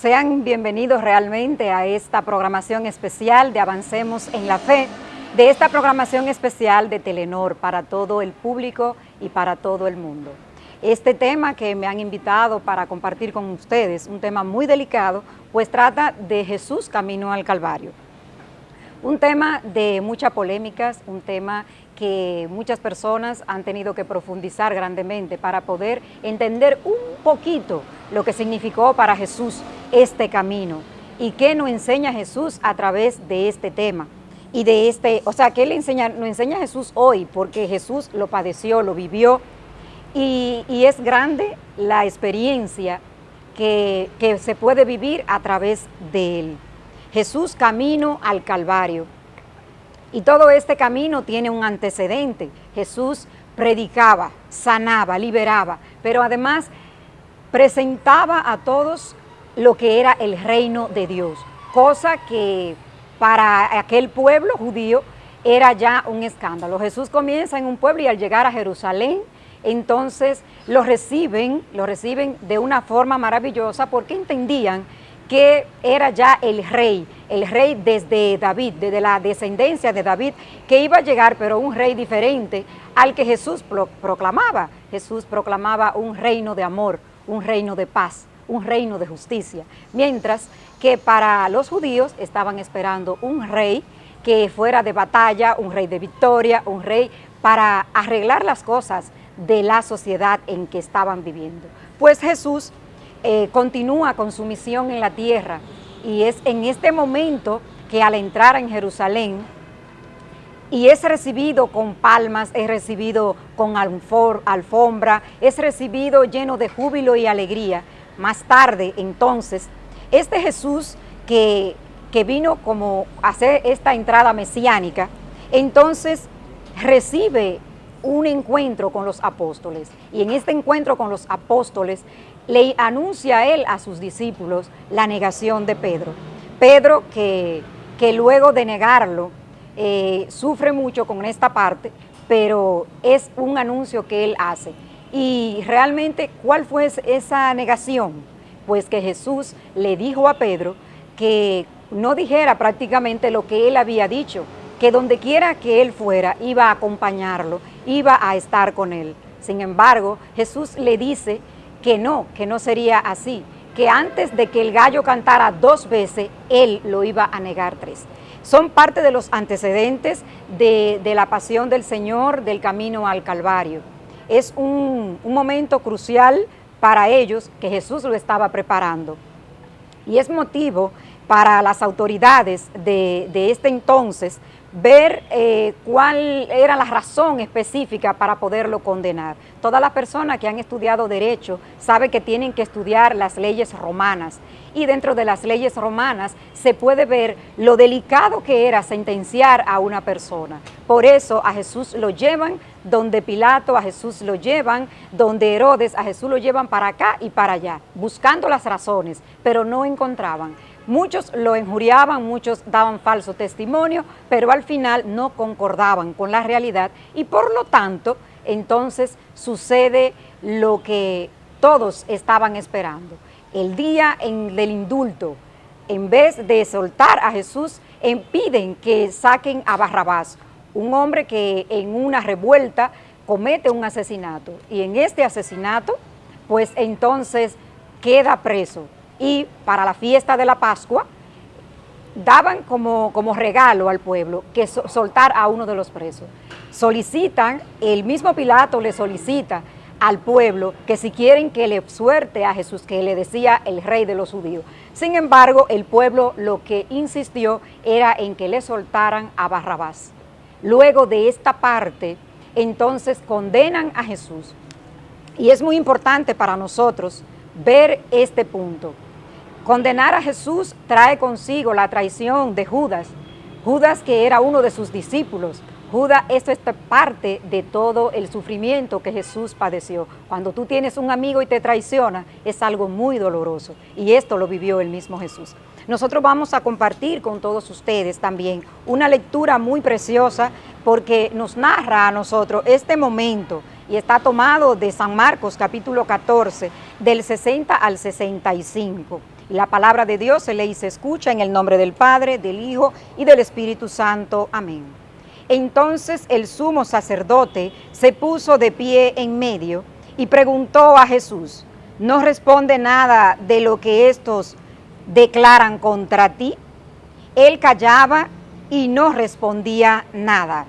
Sean bienvenidos realmente a esta programación especial de Avancemos en la Fe, de esta programación especial de Telenor para todo el público y para todo el mundo. Este tema que me han invitado para compartir con ustedes, un tema muy delicado, pues trata de Jesús camino al Calvario. Un tema de muchas polémicas, un tema que muchas personas han tenido que profundizar grandemente para poder entender un poquito lo que significó para Jesús este camino y qué nos enseña Jesús a través de este tema y de este, o sea, qué le enseña, nos enseña Jesús hoy, porque Jesús lo padeció, lo vivió y, es grande la experiencia que, que se puede vivir a través de él. Jesús camino al Calvario. Y todo este camino tiene un antecedente. Jesús predicaba, sanaba, liberaba, pero además presentaba a todos lo que era el reino de Dios, cosa que para aquel pueblo judío era ya un escándalo. Jesús comienza en un pueblo y al llegar a Jerusalén, entonces lo reciben, lo reciben de una forma maravillosa porque entendían que era ya el rey, el rey desde David, desde la descendencia de David, que iba a llegar, pero un rey diferente al que Jesús proclamaba. Jesús proclamaba un reino de amor, un reino de paz, un reino de justicia, mientras que para los judíos estaban esperando un rey que fuera de batalla, un rey de victoria, un rey para arreglar las cosas de la sociedad en que estaban viviendo. Pues Jesús eh, continúa con su misión en la tierra y es en este momento que al entrar en Jerusalén y es recibido con palmas, es recibido con alfombra, es recibido lleno de júbilo y alegría. Más tarde, entonces, este Jesús que, que vino como a hacer esta entrada mesiánica, entonces recibe un encuentro con los apóstoles. Y en este encuentro con los apóstoles le anuncia él a sus discípulos la negación de Pedro. Pedro que, que luego de negarlo eh, sufre mucho con esta parte, pero es un anuncio que él hace. Y realmente, ¿cuál fue esa negación? Pues que Jesús le dijo a Pedro que no dijera prácticamente lo que él había dicho, que donde quiera que él fuera, iba a acompañarlo, iba a estar con él. Sin embargo, Jesús le dice que no, que no sería así, que antes de que el gallo cantara dos veces, él lo iba a negar tres. Son parte de los antecedentes de, la pasión del Señor, del camino al Calvario. Es un, momento crucial para ellos que Jesús lo estaba preparando. Y es motivo para las autoridades de, de este entonces ver eh, cuál era la razón específica para poderlo condenar. Todas las personas que han estudiado Derecho saben que tienen que estudiar las leyes romanas y dentro de las leyes romanas se puede ver lo delicado que era sentenciar a una persona. Por eso a Jesús lo llevan donde Pilato, a Jesús lo llevan, donde Herodes, a Jesús lo llevan para acá y para allá, buscando las razones, pero no encontraban. Muchos lo injuriaban, muchos daban falso testimonio, pero al final no concordaban con la realidad y por lo tanto entonces sucede lo que todos estaban esperando. El día del indulto, en vez de soltar a Jesús, impiden que saquen a Barrabás, un hombre que en una revuelta comete un asesinato y en este asesinato pues entonces queda preso y para la fiesta de la Pascua daban como, como regalo al pueblo que soltar a uno de los presos. Solicitan, el mismo Pilato le solicita al pueblo que si quieren que le suerte a Jesús, que le decía el rey de los judíos. Sin embargo, el pueblo lo que insistió era en que le soltaran a Barrabás. Luego de esta parte, entonces condenan a Jesús. Y es muy importante para nosotros ver este punto. Condenar a Jesús trae consigo la traición de Judas, Judas que era uno de sus discípulos. Judas, esto es parte de todo el sufrimiento que Jesús padeció. Cuando tú tienes un amigo y te traiciona, es algo muy doloroso. Y esto lo vivió el mismo Jesús. Nosotros vamos a compartir con todos ustedes también una lectura muy preciosa porque nos narra a nosotros este momento y está tomado de San Marcos capítulo 14, del 60 al 65. Y la palabra de Dios se le se escucha en el nombre del Padre, del Hijo y del Espíritu Santo. Amén. Entonces el sumo sacerdote se puso de pie en medio y preguntó a Jesús, ¿no responde nada de lo que estos declaran contra ti? Él callaba y no respondía nada.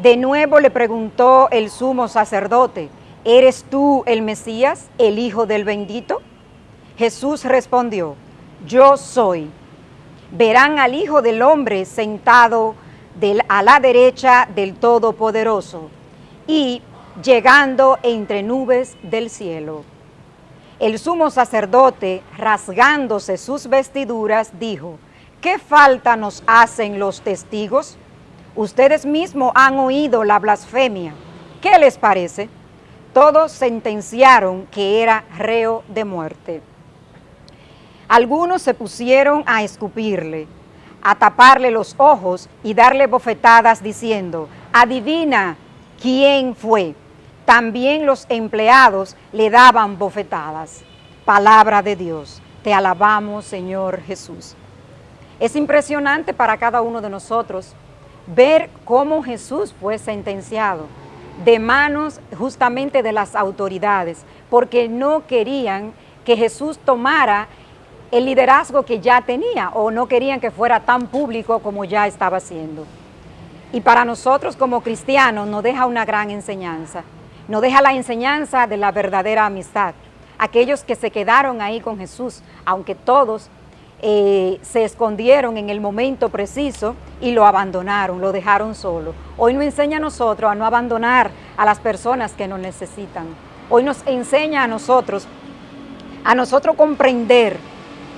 De nuevo le preguntó el sumo sacerdote, ¿eres tú el Mesías, el Hijo del bendito? Jesús respondió, yo soy. Verán al Hijo del Hombre sentado a la derecha del Todopoderoso y llegando entre nubes del cielo. El sumo sacerdote, rasgándose sus vestiduras, dijo, ¿qué falta nos hacen los testigos? Ustedes mismos han oído la blasfemia. ¿Qué les parece? Todos sentenciaron que era reo de muerte. Algunos se pusieron a escupirle, a taparle los ojos y darle bofetadas diciendo, adivina quién fue. También los empleados le daban bofetadas. Palabra de Dios, te alabamos Señor Jesús. Es impresionante para cada uno de nosotros ver cómo Jesús fue sentenciado de manos justamente de las autoridades, porque no querían que Jesús tomara el liderazgo que ya tenía o no querían que fuera tan público como ya estaba haciendo. Y para nosotros como cristianos nos deja una gran enseñanza, nos deja la enseñanza de la verdadera amistad. Aquellos que se quedaron ahí con Jesús, aunque todos eh, se escondieron en el momento preciso y lo abandonaron, lo dejaron solo. Hoy nos enseña a nosotros a no abandonar a las personas que nos necesitan. Hoy nos enseña a nosotros, a nosotros comprender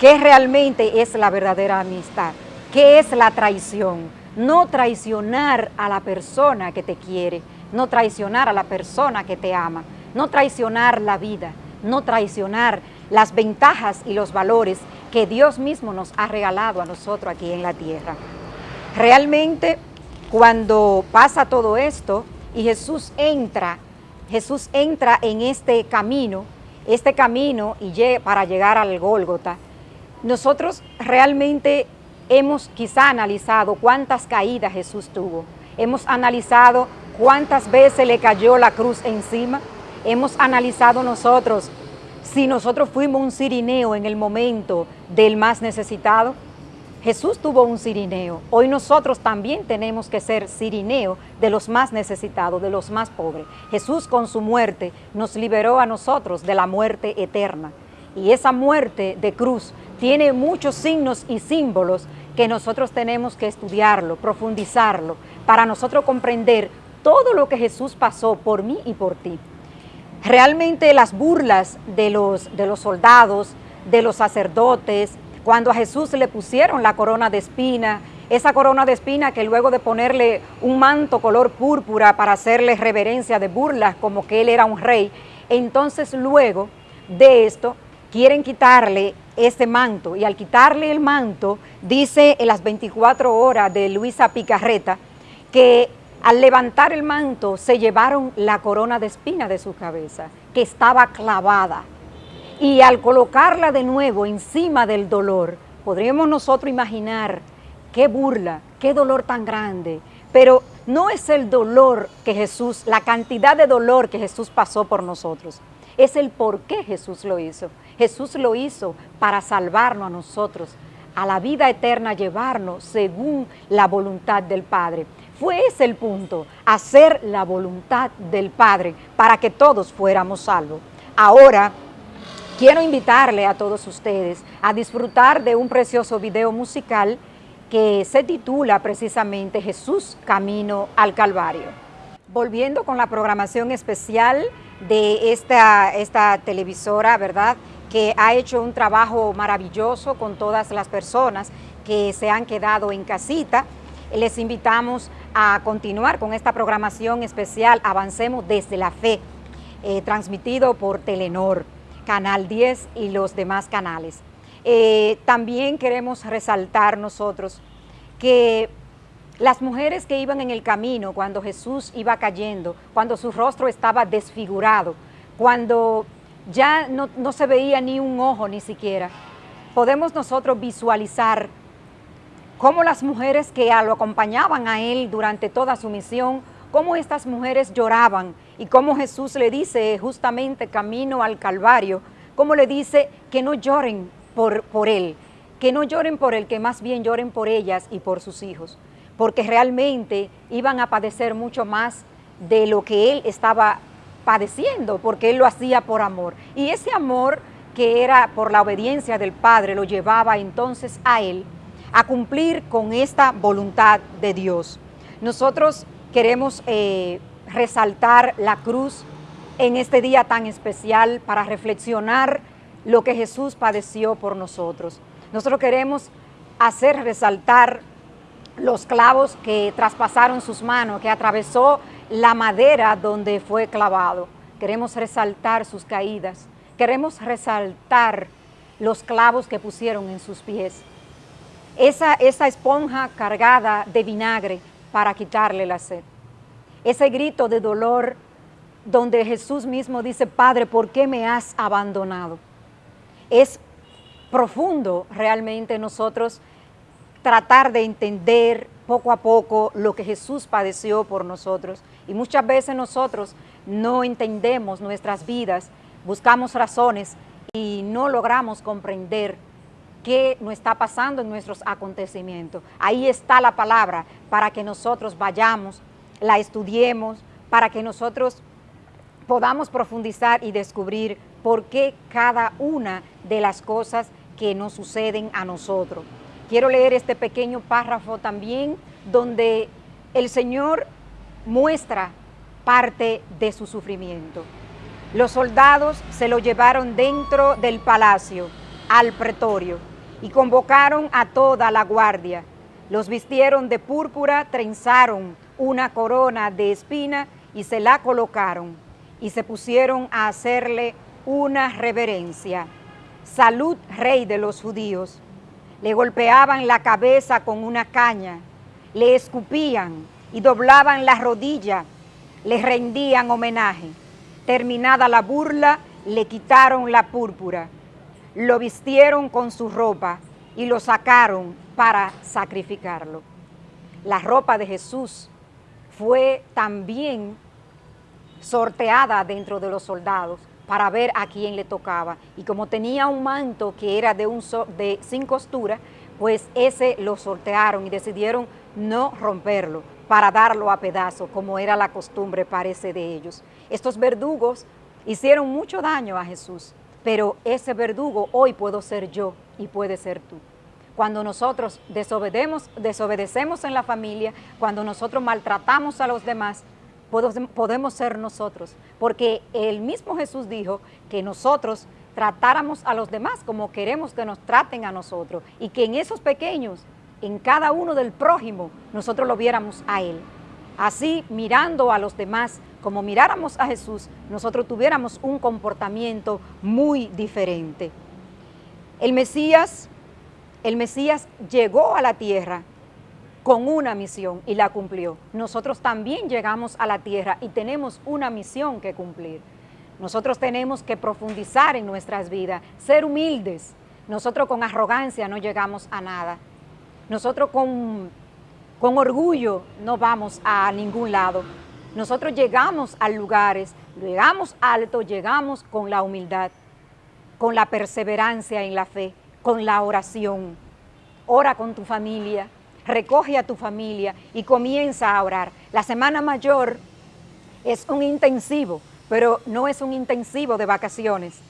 qué realmente es la verdadera amistad, qué es la traición. No traicionar a la persona que te quiere, no traicionar a la persona que te ama, no traicionar la vida, no traicionar las ventajas y los valores que Dios mismo nos ha regalado a nosotros aquí en la tierra. Realmente cuando pasa todo esto y Jesús entra, Jesús entra en este camino, este camino y para llegar al Gólgota, nosotros realmente hemos quizá analizado cuántas caídas Jesús tuvo. Hemos analizado cuántas veces le cayó la cruz encima. Hemos analizado nosotros si nosotros fuimos un sirineo en el momento del más necesitado. Jesús tuvo un sirineo. Hoy nosotros también tenemos que ser sirineo de los más necesitados, de los más pobres. Jesús con su muerte nos liberó a nosotros de la muerte eterna. Y esa muerte de cruz tiene muchos signos y símbolos que nosotros tenemos que estudiarlo, profundizarlo, para nosotros comprender todo lo que Jesús pasó por mí y por ti. Realmente las burlas de los, de los soldados, de los sacerdotes, cuando a Jesús le pusieron la corona de espina, esa corona de espina que luego de ponerle un manto color púrpura para hacerle reverencia de burlas como que él era un rey, entonces luego de esto quieren quitarle ese manto y al quitarle el manto, dice en las 24 horas de Luisa Picarreta, que al levantar el manto se llevaron la corona de espina de su cabeza, que estaba clavada. Y al colocarla de nuevo encima del dolor, podríamos nosotros imaginar qué burla, qué dolor tan grande. Pero no es el dolor que Jesús, la cantidad de dolor que Jesús pasó por nosotros, es el por qué Jesús lo hizo. Jesús lo hizo para salvarnos a nosotros, a la vida eterna llevarnos según la voluntad del Padre. Fue ese el punto, hacer la voluntad del Padre para que todos fuéramos salvos. Ahora, quiero invitarle a todos ustedes a disfrutar de un precioso video musical que se titula precisamente Jesús Camino al Calvario. Volviendo con la programación especial de esta, esta televisora, ¿verdad?, que ha hecho un trabajo maravilloso con todas las personas que se han quedado en casita. Les invitamos a continuar con esta programación especial Avancemos desde la Fe, eh, transmitido por Telenor, Canal 10 y los demás canales. Eh, también queremos resaltar nosotros que las mujeres que iban en el camino cuando Jesús iba cayendo, cuando su rostro estaba desfigurado, cuando ya no, se veía ni un ojo ni siquiera. podemos nosotros visualizar cómo las mujeres que lo acompañaban a él durante toda su misión, cómo estas mujeres lloraban y cómo Jesús le dice justamente camino al Calvario, cómo le dice que no lloren por, por él, que no lloren por él, que más bien lloren por ellas y por sus hijos, porque realmente iban a padecer mucho más de lo que él estaba padeciendo, porque él lo hacía por amor. Y ese amor que era por la obediencia del Padre lo llevaba entonces a él a cumplir con esta voluntad de Dios. Nosotros queremos eh, resaltar la cruz en este día tan especial para reflexionar lo que Jesús padeció por nosotros. Nosotros queremos hacer resaltar los clavos que traspasaron sus manos, que atravesó la madera donde fue clavado. Queremos resaltar sus caídas. Queremos resaltar los clavos que pusieron en sus pies. Esa, esa esponja cargada de vinagre para quitarle la sed. Ese grito de dolor donde Jesús mismo dice, Padre, ¿por qué me has abandonado? Es profundo realmente nosotros tratar de entender poco a poco lo que Jesús padeció por nosotros. Y muchas veces nosotros no entendemos nuestras vidas, buscamos razones y no logramos comprender qué nos está pasando en nuestros acontecimientos. Ahí está la palabra para que nosotros vayamos, la estudiemos, para que nosotros podamos profundizar y descubrir por qué cada una de las cosas que nos suceden a nosotros. Quiero leer este pequeño párrafo también donde el Señor muestra parte de su sufrimiento. Los soldados se lo llevaron dentro del palacio, al pretorio, y convocaron a toda la guardia. Los vistieron de púrpura, trenzaron una corona de espina y se la colocaron, y se pusieron a hacerle una reverencia salud rey de los judíos. Le golpeaban la cabeza con una caña, le escupían y doblaban la rodilla, le rendían homenaje. Terminada la burla, le quitaron la púrpura, lo vistieron con su ropa y lo sacaron para sacrificarlo. La ropa de Jesús fue también sorteada dentro de los soldados para ver a quién le tocaba. Y como tenía un manto que era de, un de sin costura, pues ese lo sortearon y decidieron no romperlo para darlo a pedazos, como era la costumbre, parece, de ellos. Estos verdugos hicieron mucho daño a Jesús, pero ese verdugo hoy puedo ser yo y puede ser tú. Cuando nosotros desobedecemos, desobedecemos en la familia, cuando nosotros maltratamos a los demás, podemos ser nosotros, porque el mismo Jesús dijo que nosotros tratáramos a los demás como queremos que nos traten a nosotros y que en esos pequeños, en cada uno del prójimo, nosotros lo viéramos a Él. Así, mirando a los demás como miráramos a Jesús, nosotros tuviéramos un comportamiento muy diferente. El Mesías, el Mesías llegó a la tierra con una misión y la cumplió. Nosotros también llegamos a la tierra y tenemos una misión que cumplir. Nosotros tenemos que profundizar en nuestras vidas, ser humildes. Nosotros con arrogancia no llegamos a nada. Nosotros con, con orgullo no vamos a ningún lado. Nosotros llegamos a lugares, llegamos alto, llegamos con la humildad, con la perseverancia en la fe, con la oración. Ora con tu familia, recoge a tu familia y comienza a orar. La Semana Mayor es un intensivo, pero no es un intensivo de vacaciones.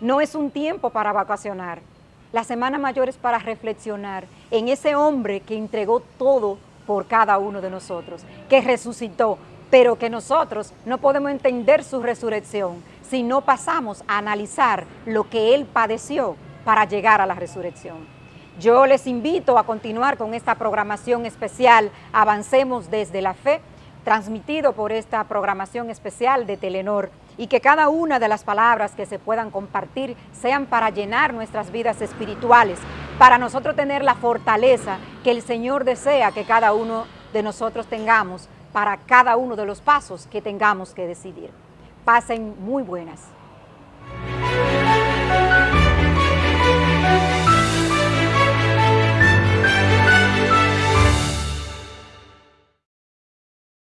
No es un tiempo para vacacionar. La Semana Mayor es para reflexionar en ese hombre que entregó todo por cada uno de nosotros, que resucitó, pero que nosotros no podemos entender su resurrección si no pasamos a analizar lo que Él padeció para llegar a la resurrección. Yo les invito a continuar con esta programación especial Avancemos desde la Fe, transmitido por esta programación especial de Telenor y que cada una de las palabras que se puedan compartir sean para llenar nuestras vidas espirituales, para nosotros tener la fortaleza que el Señor desea que cada uno de nosotros tengamos para cada uno de los pasos que tengamos que decidir. Pasen muy buenas.